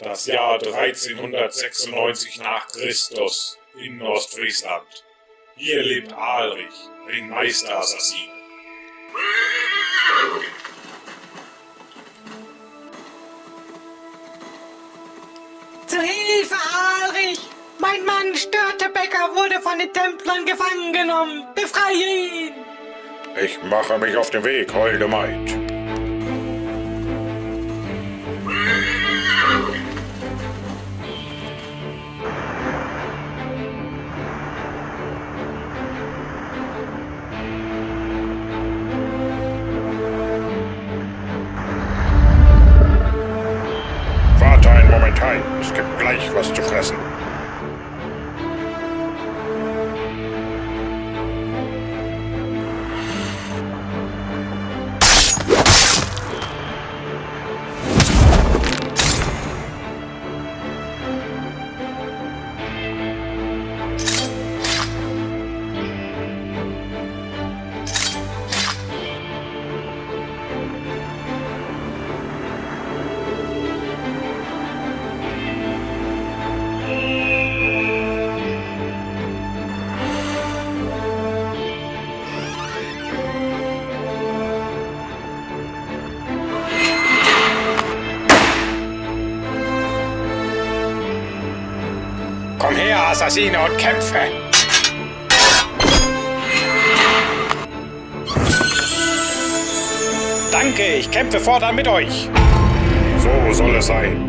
Das Jahr 1396 nach Christus in Ostfriesland. Hier lebt Alrich, ein Meisterassassine. Zu Hilfe, Alrich! Mein Mann Störtebecker wurde von den Templern gefangen genommen. Befreie ihn! Ich mache mich auf den Weg, holde Maid. Heim. Es gibt gleich was zu fressen. Komm her, Assassine, und kämpfe! Danke, ich kämpfe fortan mit euch. So soll es sein.